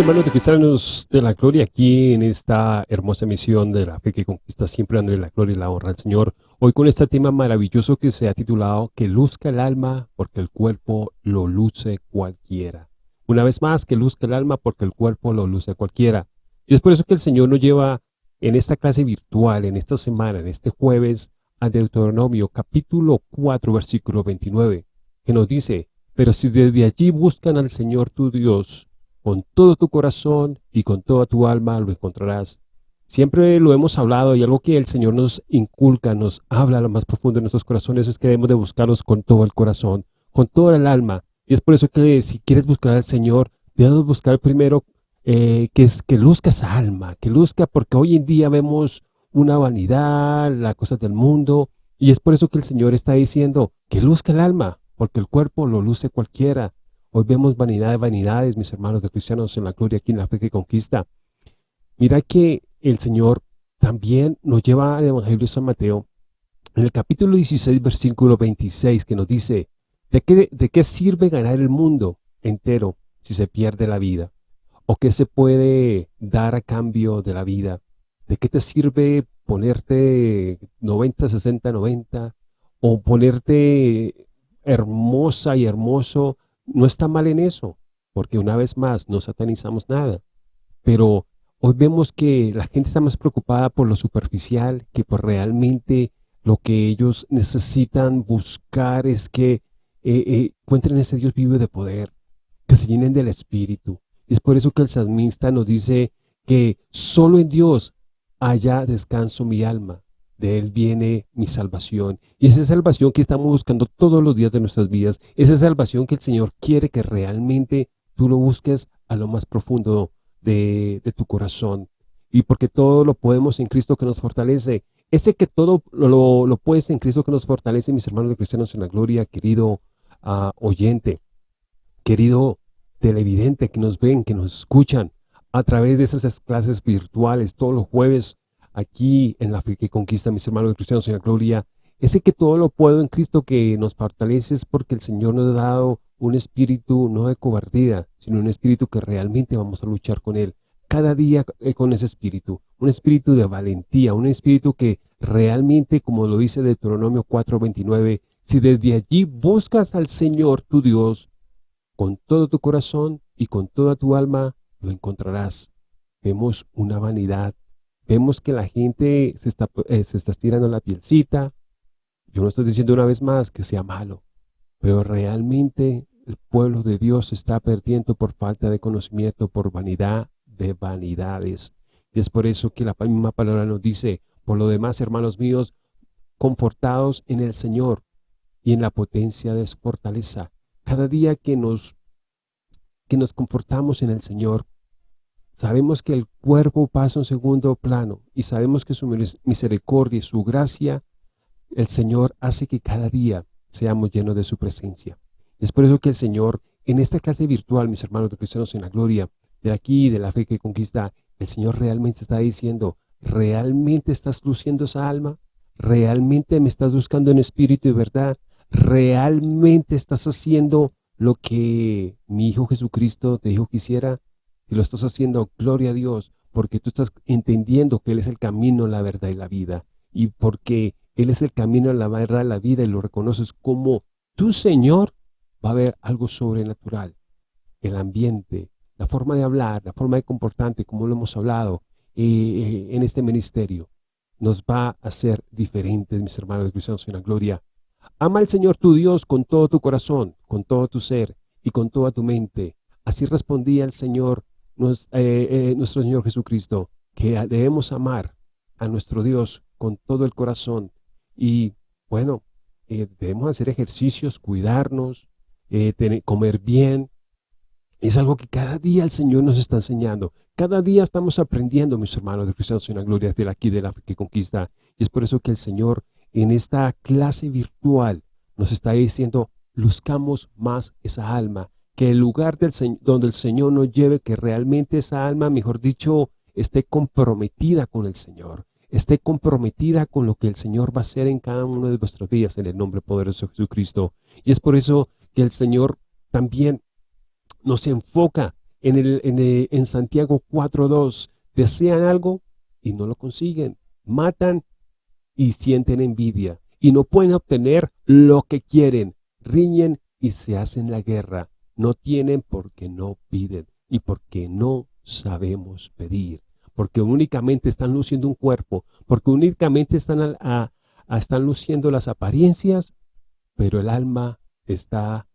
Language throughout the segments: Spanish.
hermanos de cristianos de la gloria aquí en esta hermosa misión de la fe que conquista siempre dándole la gloria y la honra al Señor. Hoy con este tema maravilloso que se ha titulado Que luzca el alma porque el cuerpo lo luce cualquiera. Una vez más, que luzca el alma porque el cuerpo lo luce cualquiera. Y es por eso que el Señor nos lleva en esta clase virtual, en esta semana, en este jueves, a Deuteronomio capítulo 4 versículo 29, que nos dice, pero si desde allí buscan al Señor tu Dios, con todo tu corazón y con toda tu alma lo encontrarás. Siempre lo hemos hablado y algo que el Señor nos inculca, nos habla a lo más profundo de nuestros corazones es que debemos de buscarlos con todo el corazón, con toda el alma. Y es por eso que si quieres buscar al Señor, debes buscar primero eh, que, es, que luzca esa alma, que luzca, porque hoy en día vemos una vanidad, las cosas del mundo, y es por eso que el Señor está diciendo que luzca el alma, porque el cuerpo lo luce cualquiera. Hoy vemos vanidad de vanidades, mis hermanos de cristianos en la gloria aquí en la fe que conquista. Mira que el Señor también nos lleva al Evangelio de San Mateo, en el capítulo 16, versículo 26, que nos dice, ¿de qué, ¿de qué sirve ganar el mundo entero si se pierde la vida? ¿O qué se puede dar a cambio de la vida? ¿De qué te sirve ponerte 90, 60, 90? ¿O ponerte hermosa y hermoso no está mal en eso, porque una vez más no satanizamos nada. Pero hoy vemos que la gente está más preocupada por lo superficial que por realmente lo que ellos necesitan buscar es que eh, eh, encuentren ese Dios vivo de poder, que se llenen del Espíritu. Es por eso que el salmista nos dice que solo en Dios haya descanso mi alma de Él viene mi salvación. Y esa salvación que estamos buscando todos los días de nuestras vidas, esa salvación que el Señor quiere que realmente tú lo busques a lo más profundo de, tu corazón. Y porque todo lo podemos en Cristo que nos fortalece. Ese que todo lo, lo puedes en Cristo que nos fortalece, mis hermanos de cristianos en la gloria, querido ah, oyente, querido televidente que nos ven, que nos escuchan a través de esas clases virtuales todos los jueves aquí en la fe que conquista mis hermanos cristianos en la gloria, ese que todo lo puedo en Cristo que nos fortalece es porque el Señor nos ha dado un espíritu no de cobardía, sino un espíritu que realmente vamos a luchar con Él. Cada día eh, con ese espíritu, un espíritu de valentía, un espíritu que realmente, como lo dice Deuteronomio 4.29, si desde allí buscas al Señor tu Dios, con todo tu corazón y con toda tu alma, lo encontrarás. Vemos una vanidad Vemos que la gente se está, eh, se está estirando la pielcita. Yo no estoy diciendo una vez más que sea malo, pero realmente el pueblo de Dios está perdiendo por falta de conocimiento, por vanidad de vanidades. Y es por eso que la misma palabra nos dice, por lo demás, hermanos míos, confortados en el Señor y en la potencia de su fortaleza. Cada día que nos, que nos confortamos en el Señor, Sabemos que el cuerpo pasa un segundo plano y sabemos que su misericordia y su gracia, el Señor hace que cada día seamos llenos de su presencia. Es por eso que el Señor, en esta clase virtual, mis hermanos de cristianos en la gloria, de aquí, de la fe que conquista, el Señor realmente está diciendo, ¿realmente estás luciendo esa alma? ¿Realmente me estás buscando en espíritu y verdad? ¿Realmente estás haciendo lo que mi Hijo Jesucristo te dijo que hiciera? Y lo estás haciendo, gloria a Dios, porque tú estás entendiendo que Él es el camino, la verdad y la vida. Y porque Él es el camino, la verdad y la vida y lo reconoces como tu Señor, va a haber algo sobrenatural. El ambiente, la forma de hablar, la forma de comportarte, como lo hemos hablado eh, eh, en este ministerio, nos va a hacer diferentes, mis hermanos de cristianos en la gloria. Ama al Señor tu Dios con todo tu corazón, con todo tu ser y con toda tu mente. Así respondía el Señor eh, eh, nuestro Señor Jesucristo, que debemos amar a nuestro Dios con todo el corazón y bueno, eh, debemos hacer ejercicios, cuidarnos, comer bien. Es algo que cada día el Señor nos está enseñando. Cada día estamos aprendiendo, mis hermanos de cristianos en la gloria de aquí de la que conquista. Y es por eso que el Señor en esta clase virtual nos está diciendo, luzcamos más esa alma, que el lugar del, donde el Señor nos lleve, que realmente esa alma, mejor dicho, esté comprometida con el Señor, esté comprometida con lo que el Señor va a hacer en cada una de vuestras vidas en el nombre poderoso de Jesucristo. Y es por eso que el Señor también nos enfoca en, el, en, en Santiago 4.2, desean algo y no lo consiguen, matan y sienten envidia y no pueden obtener lo que quieren, riñen y se hacen la guerra. No tienen porque no piden y porque no sabemos pedir, porque únicamente están luciendo un cuerpo, porque únicamente están, están luciendo las apariencias, pero el alma está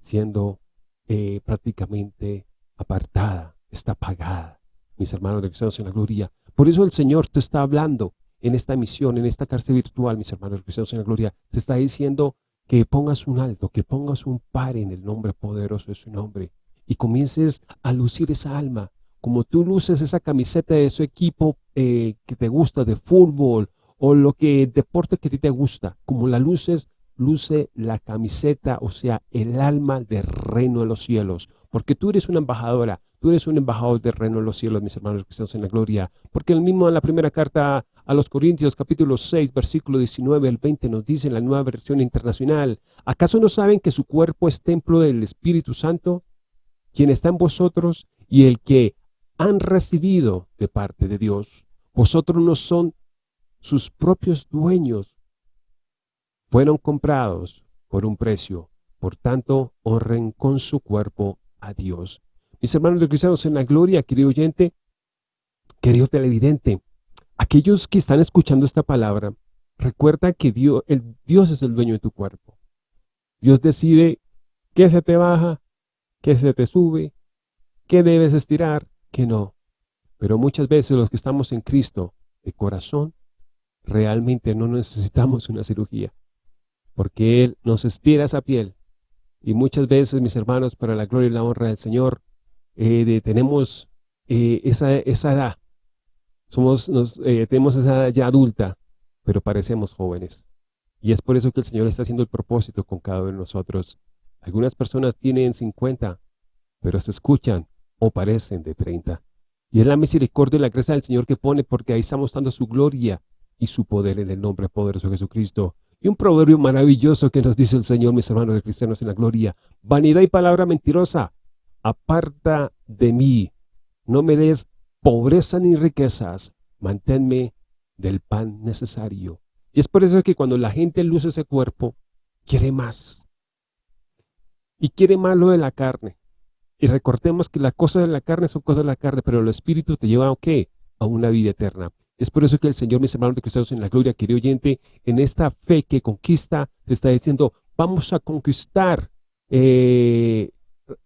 siendo eh, prácticamente apartada, está apagada. Mis hermanos de cristianos en la gloria. Por eso el Señor te está hablando en esta misión, en esta cárcel virtual, mis hermanos cristianos en la gloria. Te está diciendo que pongas un alto, que pongas un par en el nombre poderoso de su nombre y comiences a lucir esa alma. Como tú luces esa camiseta de su equipo eh, que te gusta, de fútbol o lo que deporte que a ti te gusta, como la luces, luce la camiseta, o sea, el alma del reino de los cielos. Porque tú eres una embajadora, tú eres un embajador del reino de los cielos, mis hermanos estamos en la gloria. Porque el mismo en la primera carta a los Corintios, capítulo 6, versículo 19 al 20, nos dice en la nueva versión internacional, ¿acaso no saben que su cuerpo es templo del Espíritu Santo, quien está en vosotros y el que han recibido de parte de Dios? Vosotros no son sus propios dueños, fueron comprados por un precio, por tanto honren con su cuerpo a Dios. Mis hermanos de cristianos en la gloria, querido oyente, querido televidente, aquellos que están escuchando esta palabra, recuerda que Dios, el, Dios es el dueño de tu cuerpo. Dios decide qué se te baja, qué se te sube, qué debes estirar, qué no. Pero muchas veces los que estamos en Cristo de corazón, realmente no necesitamos una cirugía porque Él nos estira esa piel. Y muchas veces, mis hermanos, para la gloria y la honra del Señor, eh, tenemos eh, esa, esa, edad. Somos, nos, eh, tenemos esa edad ya adulta, pero parecemos jóvenes. Y es por eso que el Señor está haciendo el propósito con cada uno de nosotros. Algunas personas tienen 50, pero se escuchan o parecen de 30. Y es la misericordia y la gracia del Señor que pone, porque ahí estamos dando su gloria y su poder en el nombre poderoso de Jesucristo. Y un proverbio maravilloso que nos dice el Señor, mis hermanos de cristianos en la gloria. Vanidad y palabra mentirosa, aparta de mí. No me des pobreza ni riquezas, manténme del pan necesario. Y es por eso que cuando la gente luce ese cuerpo, quiere más. Y quiere más lo de la carne. Y recordemos que las cosas de la carne son cosas de la carne, pero el Espíritu te lleva ¿a qué? A una vida eterna. Es por eso que el Señor, mis hermanos de cristianos en la gloria, querido oyente, en esta fe que conquista, te está diciendo, vamos a conquistar eh,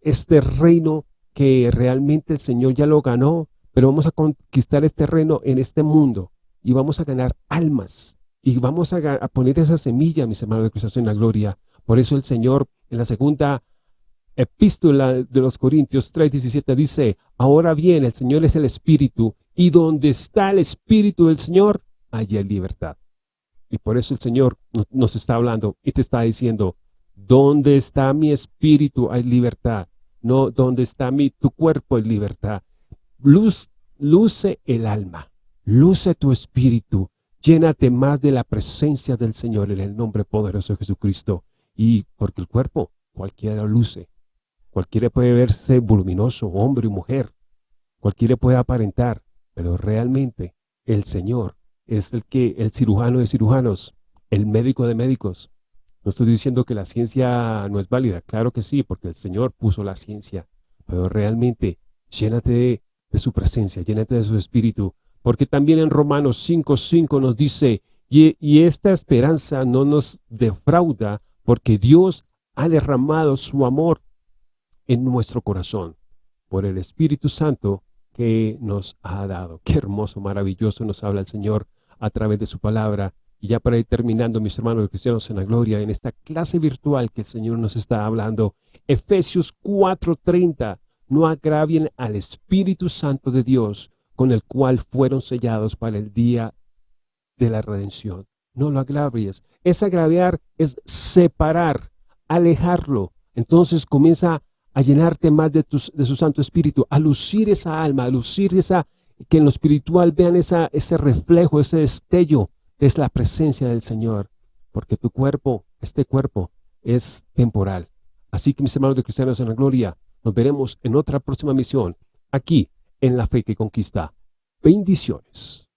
este reino que realmente el Señor ya lo ganó, pero vamos a conquistar este reino en este mundo y vamos a ganar almas y vamos a, a poner esa semilla, mis hermanos de cristianos en la gloria. Por eso el Señor en la segunda epístola de los Corintios 3.17 dice, ahora bien, el Señor es el Espíritu, y donde está el Espíritu del Señor, allí hay libertad. Y por eso el Señor nos, está hablando y te está diciendo, donde está mi espíritu hay libertad, no donde está mi, tu cuerpo hay libertad. Luz, luce el alma, luce tu espíritu, llénate más de la presencia del Señor en el nombre poderoso de Jesucristo. Y porque el cuerpo, cualquiera lo luce, cualquiera puede verse voluminoso, hombre y mujer, cualquiera puede aparentar, pero realmente el Señor es el que el cirujano de cirujanos, el médico de médicos. No estoy diciendo que la ciencia no es válida, claro que sí, porque el Señor puso la ciencia, pero realmente llénate de, su presencia, llénate de su espíritu, porque también en Romanos 5.5 nos dice, y esta esperanza no nos defrauda, porque Dios ha derramado su amor en nuestro corazón por el Espíritu Santo que nos ha dado. Qué hermoso, maravilloso nos habla el Señor a través de su palabra. Y ya para ir terminando, mis hermanos cristianos en la gloria, en esta clase virtual que el Señor nos está hablando, Efesios 4.30, no agravien al Espíritu Santo de Dios, con el cual fueron sellados para el día de la redención. No lo agravies. Es agraviar, es separar, alejarlo. Entonces comienza a llenarte más de, de su Santo Espíritu, a lucir esa alma, a lucir esa, que en lo espiritual vean esa, ese reflejo, ese destello, es la presencia del Señor, porque tu cuerpo, este cuerpo, es temporal. Así que mis hermanos de cristianos en la gloria, Nos veremos en otra próxima misión, aquí en La Fe que Conquista. Bendiciones.